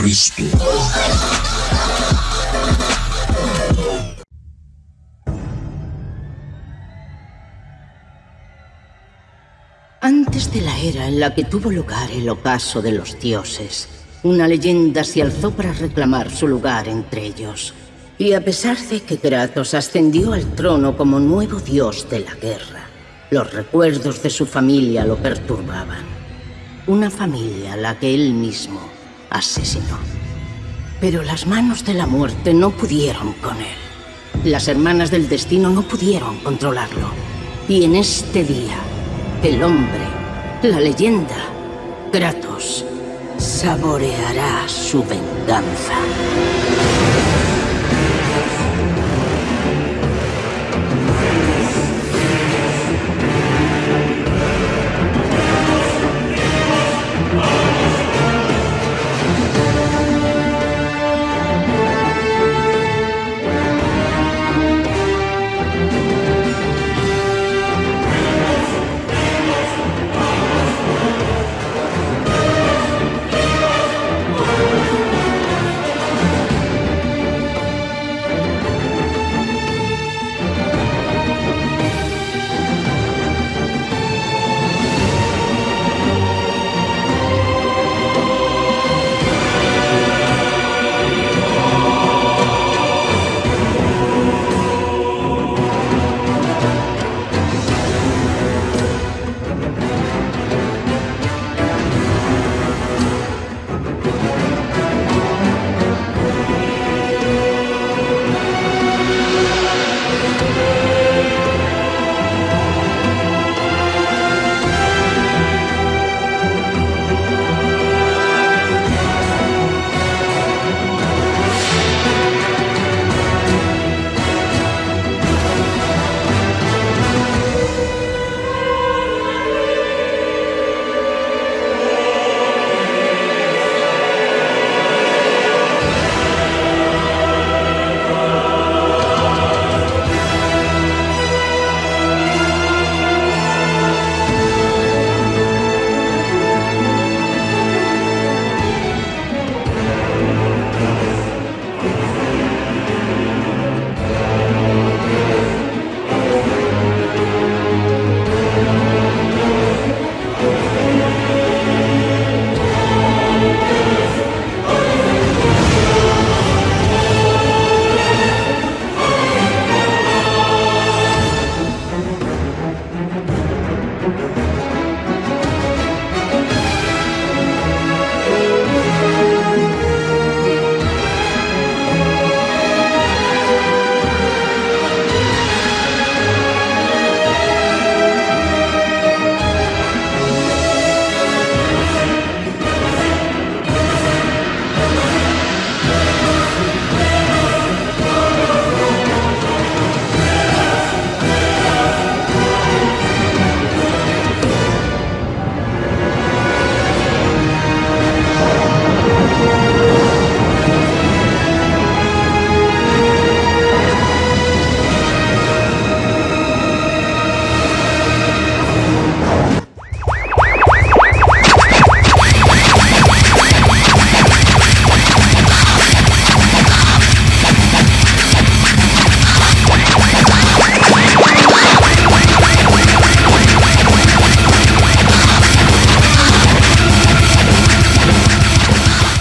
Cristo. Antes de la era en la que tuvo lugar el ocaso de los dioses, una leyenda se alzó para reclamar su lugar entre ellos. Y a pesar de que Kratos ascendió al trono como nuevo dios de la guerra, los recuerdos de su familia lo perturbaban. Una familia a la que él mismo asesinó. Pero las manos de la muerte no pudieron con él. Las hermanas del destino no pudieron controlarlo. Y en este día, el hombre, la leyenda, Kratos, saboreará su venganza.